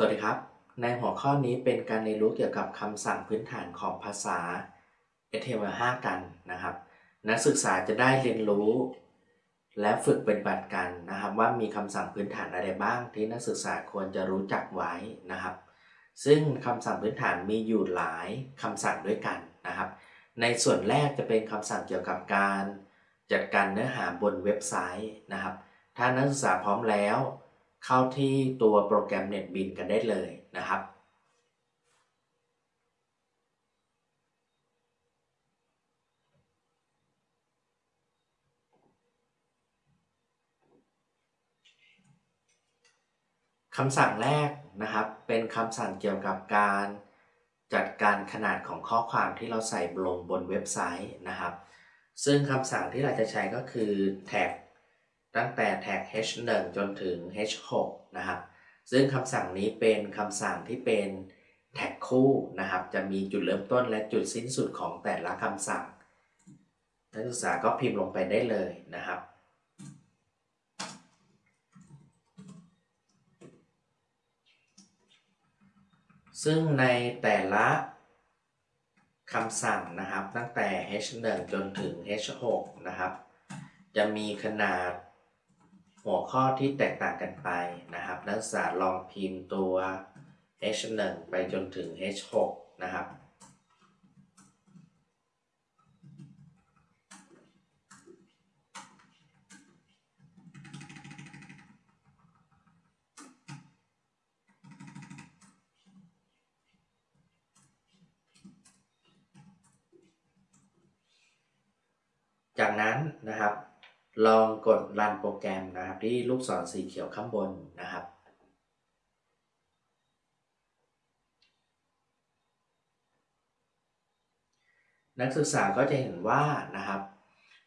สวัสดีครับ ในหัวข้อนี้เป็นการเรียนรู้เกี่ยวกับคำสั่งพื้นฐานของภาษา HTML5 กันนะครับ นักศึกษาจะได้เรียนรู้ และฝึกเป็นบัติกันนะครับ ว่ามีคำสั่งพื้นฐานอะไรบ้าง ที่นักศึกษาควรจะรู้จักไว้นะครับ ซึ่งคำสั่งพื้นฐานมีอยู่หลายคำสั่งด้วยกันนะครับ ในส่วนแรกจะเป็นคำสั่งเกี่ยวกับการ จัดการเนื้อหาบนเว็บไซต์นะครับ ถ้านักศึกษาพร้อมแล้ว เข้าที่ตัวโปรแกรม NetBeans กันได้เลยนะครับคำสั่งแรกนะครับ เป็นคำสั่งเกี่ยวกับการจัดการขนาดของข้อความที่เราใส่ลงบนเว็บไซต์นะครับ ซึ่งคำสั่งที่เราจะใช้ก็คือแท็ก ตั้งแต่แท็ก h1 จนถึง h6 นะครับ ซึ่งคำสั่งนี้เป็นคำสั่งที่เป็นแท็กคู่นะครับ จะมีจุดเริ่มต้นและจุดสิ้นสุดของแต่ละคำสั่งนักศึกษาก็พิมพ์ลงไปได้เลยนะครับ ซึ่งในแต่ละคำสั่งนะครับตั้งแต่ h1 จนถึง h6 นะครับ จะมีขนาด หัวข้อที่แตกต่างกันไปนะครับ นักศึกษาลองพิมพ์ตัว h1 ไปจนถึง h6 นะครับจากนั้นนะครับ ลองกดรันโปรแกรมนะครับ ที่ลูกศรสีเขียวข้างบนนะครับ นักศึกษาก็จะเห็นว่านะครับ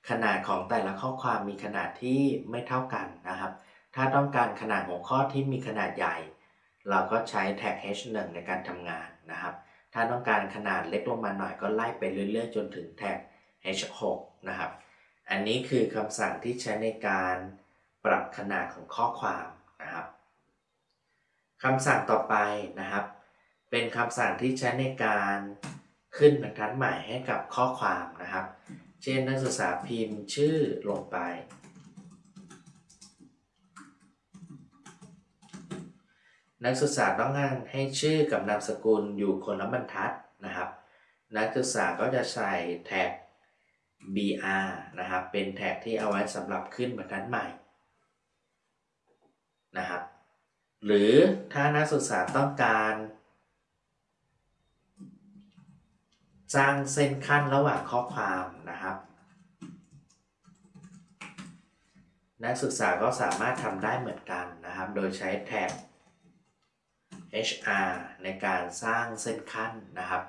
ขนาดของแต่ละข้อความมีขนาดที่ไม่เท่ากันนะครับ ถ้าต้องการขนาดหัวข้อที่มีขนาดใหญ่ เราก็ใช้แท็ก h1 ในการทำงานนะครับ ถ้าต้องการขนาดเล็กลงมาหน่อยก็ไล่ไปเรื่อยๆ จนถึงแท็ก h6 นะครับ อันนี้คือคำสั่งที่ใช้ในการปรับขนาดของข้อความนะครับคำสั่งต่อไปนะครับ เป็นคำสั่งที่ใช้ในการขึ้นบรรทัดใหม่ให้กับข้อความนะครับ เช่นนักศึกษาพิมพ์ชื่อลงไป นักศึกษาต้องการให้ชื่อกับนามสกุลอยู่คนละบรรทัดนะครับ นักศึกษาก็จะใส่แท็ก BR นะครับ เป็นแท็กที่เอาไว้สำหรับขึ้นบรรทัดใหม่นะครับ หรือถ้านักศึกษาต้องการสร้างเส้นขั้นระหว่างข้อความนะครับ นักศึกษาก็สามารถทำได้เหมือนกันนะครับ โดยใช้แท็ก HR ในการสร้างเส้นขั้นนะครับ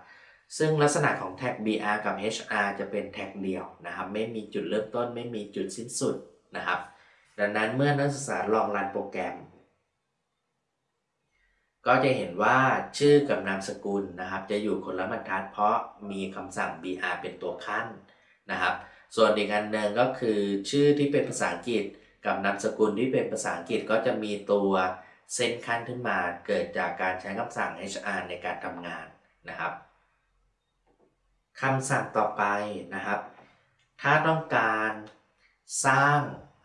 ซึ่งลักษณะของแท็ก BR กับ HR จะเป็นแท็กเดียวนะครับ ไม่มีจุดเริ่มต้น ไม่มีจุดสิ้นสุดนะครับ ดังนั้นเมื่อนักศึกษาลองรันโปรแกรม ก็จะเห็นว่าชื่อกับนามสกุลนะครับ จะอยู่คนละบรรทัดเพราะมีคำสั่ง BR เป็นตัวขั้นนะครับ ส่วนอีกอันหนึ่งก็คือชื่อที่เป็นภาษาอังกฤษ กับนามสกุลที่เป็นภาษาอังกฤษก็จะมีตัวเส้นขั้นขึ้นมาเกิดจากการใช้คำสั่ง HR ในการทำงานนะครับ คำสั่งต่อไปนะครับ ถ้าต้องการสร้าง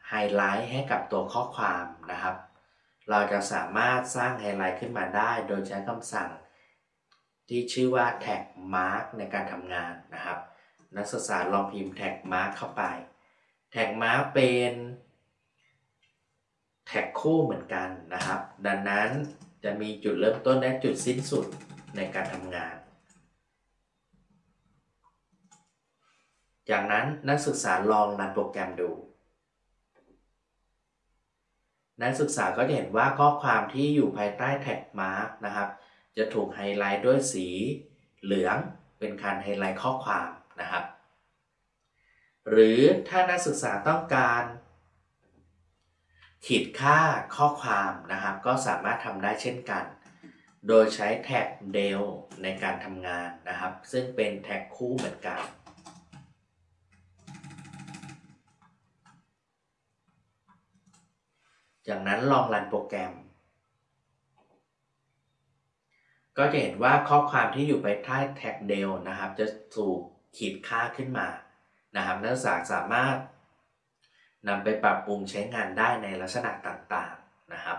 ไฮไลท์ให้กับตัวข้อความนะครับ เราจะสามารถสร้างไฮไลท์ขึ้นมาได้ โดยใช้คำสั่ง ที่ชื่อว่าแท็ก mark ในการทำงานนะครับ นักศึกษาลองพิมพ์แท็ก mark เข้าไป แท็ก mark เป็นแท็กคู่เหมือนกันนะครับ ดังนั้นจะมีจุดเริ่มต้นและจุดสิ้นสุดในการทำงาน จากนั้นนักศึกษาลองรันโปรแกรมดู นักศึกษาก็จะเห็นว่าข้อความที่อยู่ภายใต้แท็ก mark นะครับ จะถูกไฮไลท์ด้วยสีเหลืองเป็นการไฮไลท์ข้อความนะครับ หรือถ้านักศึกษาต้องการ ขีดค่าข้อความนะครับ ก็สามารถทำได้เช่นกัน โดยใช้แท็ก del ในการทำงานนะครับ ซึ่งเป็นแท็กคู่เหมือนกัน จากนั้นลองรันโปรแกรม ก็จะเห็นว่าข้อความที่อยู่ภายใต้แท็กเดลนะครับ จะถูกขีดค่าขึ้นมานะครับนักศึกษาสามารถนำไปปรับปรุงใช้งานได้ในลักษณะต่างๆนะครับ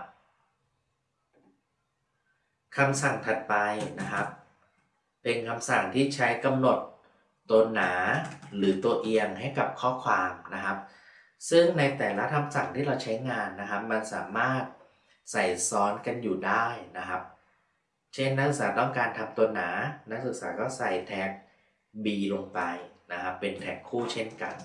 คำสั่งถัดไปนะครับ เป็นคำสั่งที่ใช้กำหนดตัวหนาหรือตัวเอียงให้กับข้อความนะครับ ซึ่งในแต่ละคำสั่งที่เราใช้งานนะครับ มันสามารถใส่ซ้อนกันอยู่ได้นะครับ เช่นนักศึกษาต้องการทำตัวหนา นักศึกษาก็ใส่แท็ก b ลงไปนะครับ เป็นแท็กคู่เช่นกัน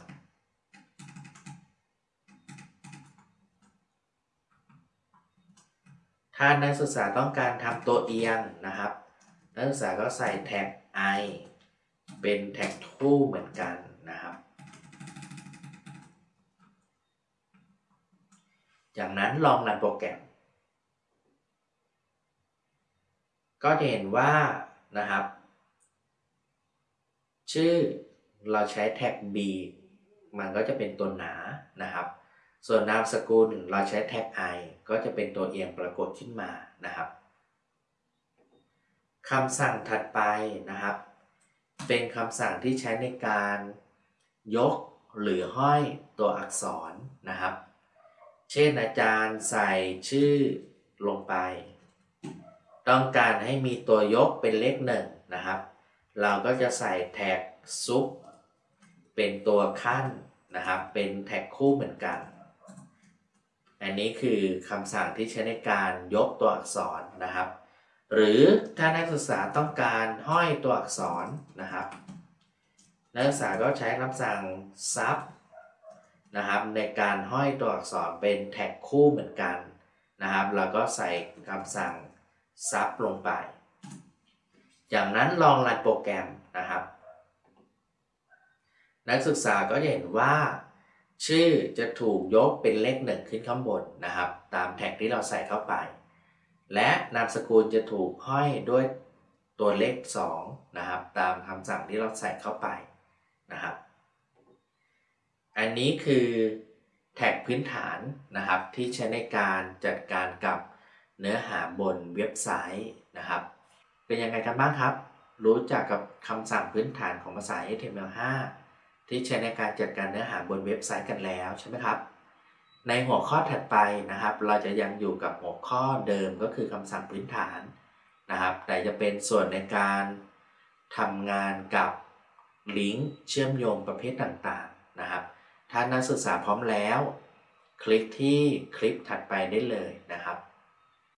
ถ้านักศึกษาต้องการทำตัวเอียงนะครับ นักศึกษาก็ใส่แท็ก i เป็นแท็กคู่เหมือนกันนะครับ จากนั้นลองรันโปรแกรม ก็จะเห็นว่านะครับ ชื่อเราใช้แท็ก b มันก็จะเป็นตัวหนานะครับ ส่วนนามสกุลเราใช้แท็ก i ก็จะเป็นตัวเอียงปรากฏขึ้นมานะครับคำสั่งถัดไปนะครับ เป็นคำสั่งที่ใช้ในการยกหรือห้อยตัวอักษรนะครับ เช่นอาจารย์ใส่ชื่อลงไป ต้องการให้มีตัวยกเป็นเลขหนึ่งนะครับ เราก็จะใส่แท็กซุปเป็นตัวขั้นนะครับ เป็นแท็กคู่เหมือนกัน อันนี้คือคำสั่งที่ใช้ในการยกตัวอักษรนะครับ หรือถ้านักศึกษาต้องการห้อยตัวอักษรนะครับ นักศึกษาก็ใช้คำสั่งซับ นะครับ ในการห้อยตัวอักษรเป็นแท็กคู่เหมือนกันนะครับแล้วก็ใส่คำสั่งซับลงไป จากนั้นลองรันโปรแกรมนะครับ นักศึกษาก็จะเห็นว่า ชื่อจะถูกยกเป็นเลขหนึ่งขึ้นข้างบนนะครับ ตามแท็กที่เราใส่เข้าไป และนามสกุลจะถูกห้อยด้วยตัวเลข2นะครับ ตามคำสั่งที่เราใส่เข้าไปนะครับ อันนี้คือแท็กพื้นฐานนะครับ ที่ใช้ในการจัดการกับเนื้อหาบนเว็บไซต์นะครับ เป็นยังไงกันบ้างครับ รู้จักกับคำสั่งพื้นฐานของภาษา HTML5 ที่ใช้ในการจัดการเนื้อหาบนเว็บไซต์กันแล้วใช่ไหมครับ ในหัวข้อถัดไปนะครับ เราจะยังอยู่กับหัวข้อเดิมก็คือคำสั่งพื้นฐานนะครับ แต่จะเป็นส่วนในการทำงานกับลิงก์เชื่อมโยงประเภทต่างๆนะครับ ถ้านักศึกษาพร้อมแล้ว คลิกที่คลิปถัดไปได้เลยนะครับ